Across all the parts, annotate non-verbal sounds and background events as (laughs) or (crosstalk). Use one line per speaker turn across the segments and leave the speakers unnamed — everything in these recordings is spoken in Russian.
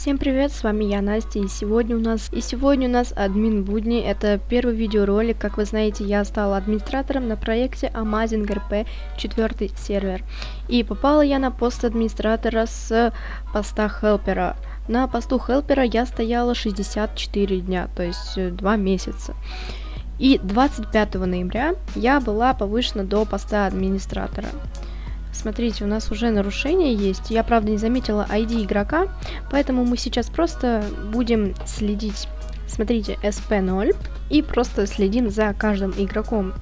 Всем привет, с вами я, Настя, и сегодня у нас и сегодня у нас админ будни. Это первый видеоролик, как вы знаете, я стала администратором на проекте Amazing RP 4 сервер. И попала я на пост администратора с поста хелпера. На посту хелпера я стояла 64 дня, то есть 2 месяца. И 25 ноября я была повышена до поста администратора. Смотрите, у нас уже нарушение есть. Я, правда, не заметила ID игрока, поэтому мы сейчас просто будем следить. Смотрите, SP0, и просто следим за каждым игроком.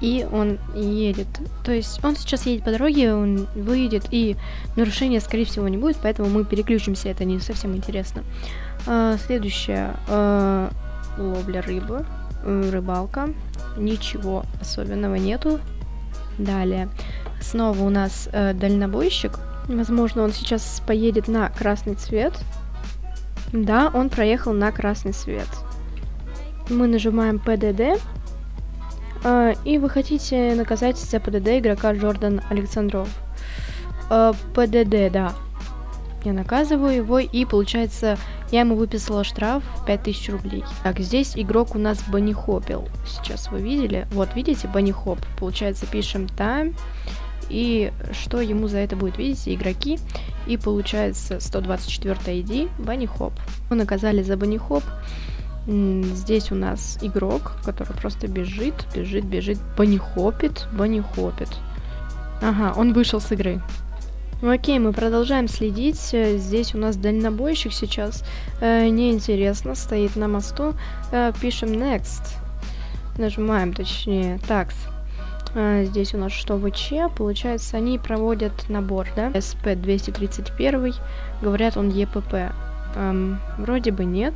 И он едет. То есть он сейчас едет по дороге, он выйдет, и нарушения, скорее всего, не будет, поэтому мы переключимся, это не совсем интересно. А, следующее. А, ловля рыбы, рыбалка. Ничего особенного нету. Далее. Снова у нас э, дальнобойщик. Возможно, он сейчас поедет на красный цвет. Да, он проехал на красный цвет. Мы нажимаем PDD. Э, и вы хотите наказать за PDD игрока Джордан Александров. Э, PDD, да. Я наказываю его, и получается, я ему выписала штраф 5000 рублей. Так, здесь игрок у нас банихопил. Сейчас вы видели? Вот, видите, банихоп. Получается, пишем time и что ему за это будет, видите, игроки. И получается 124 ID Банни Хоп. Мы наказали за Банни Хоп. Здесь у нас игрок, который просто бежит, бежит, бежит, банихопит, банихопит. Ага, он вышел с игры. Ну окей, мы продолжаем следить. Здесь у нас дальнобойщик сейчас. Э, неинтересно, стоит на мосту. Э, пишем next. Нажимаем, точнее, такс. А, здесь у нас что ВЧ, получается, они проводят набор, да? СП-231, говорят, он ЕПП. Эм, вроде бы нет.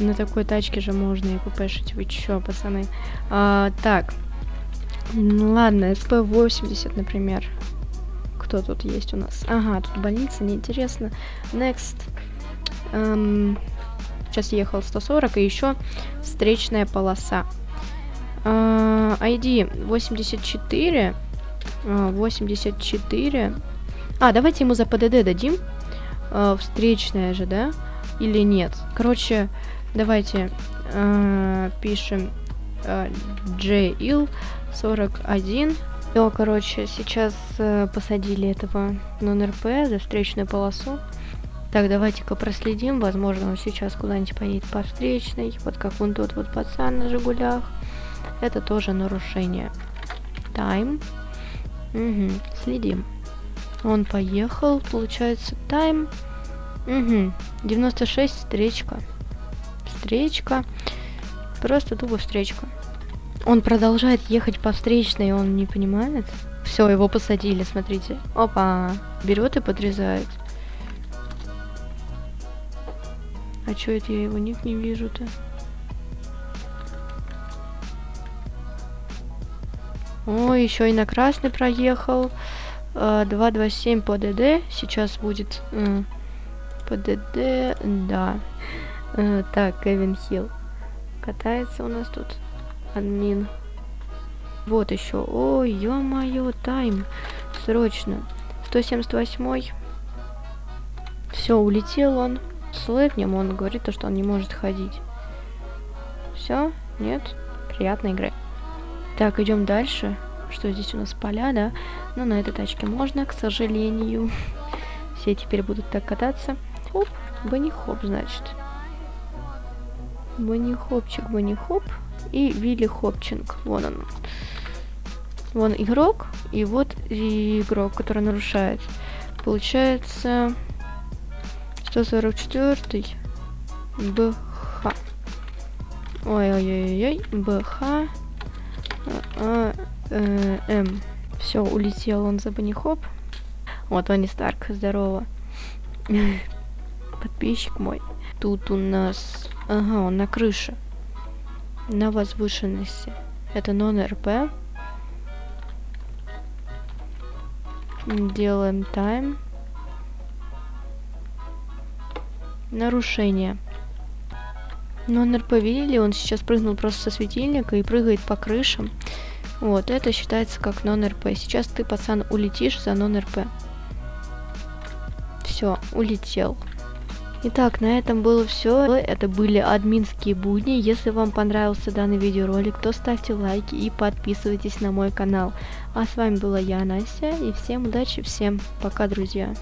На такой тачке же можно ЕППшить, вы чё, пацаны? А, так, ну ладно, СП-80, например. Кто тут есть у нас? Ага, тут больница, неинтересно. Next. Эм, сейчас ехал 140, и еще встречная полоса. Uh, ID 84. Uh, 84. А, давайте ему за ПДД дадим. Uh, встречная же, да? Или нет? Короче, давайте uh, пишем JIL 41. Все, короче, сейчас uh, посадили этого нон-РП за встречную полосу. Так, давайте-ка проследим. Возможно, он сейчас куда-нибудь поедет по встречной. Вот как он тот вот пацан на Жигулях. Это тоже нарушение. Time. Угу, следим. Он поехал, получается, time. Угу, 96, встречка. Встречка. Просто тупо встречка. Он продолжает ехать по встречной, он не понимает. Все, его посадили, смотрите. Опа, берет и подрезает. А чё это я его ник не вижу-то? О, еще и на красный проехал. 227 по ДД. Сейчас будет э, по ДД. Да. Э, так, Кевин Хилл. Катается у нас тут. Админ. Вот еще. Ой, ё-моё, тайм. Срочно. 178. Все, улетел он. Слэкнем, он говорит, то, что он не может ходить. Все? Нет? Приятной игры. Так, идем дальше. Что здесь у нас поля, да? Но ну, на этой тачке можно, к сожалению. (laughs) Все теперь будут так кататься. Оп, Банни-хоп, значит. Банни-хопчик, Банни-хоп. И Вилли Хопчинг. Вон он. Вон игрок. И вот игрок, который нарушает. Получается 144 БХ. Ой-ой-ой-ой. БХ а, э, М. Все, улетел он за банихоп. Вот Тони Старк, здорово. Подписчик мой. Тут у нас... Ага, он на крыше. На возвышенности. Это нон-РП. Делаем тайм. Нарушение. Нон-РП видели, он сейчас прыгнул просто со светильника и прыгает по крышам. Вот, это считается как нон-РП. Сейчас ты, пацан, улетишь за нон-РП. Все, улетел. Итак, на этом было все. Это были админские будни. Если вам понравился данный видеоролик, то ставьте лайки и подписывайтесь на мой канал. А с вами была я, Настя, и всем удачи, всем пока, друзья.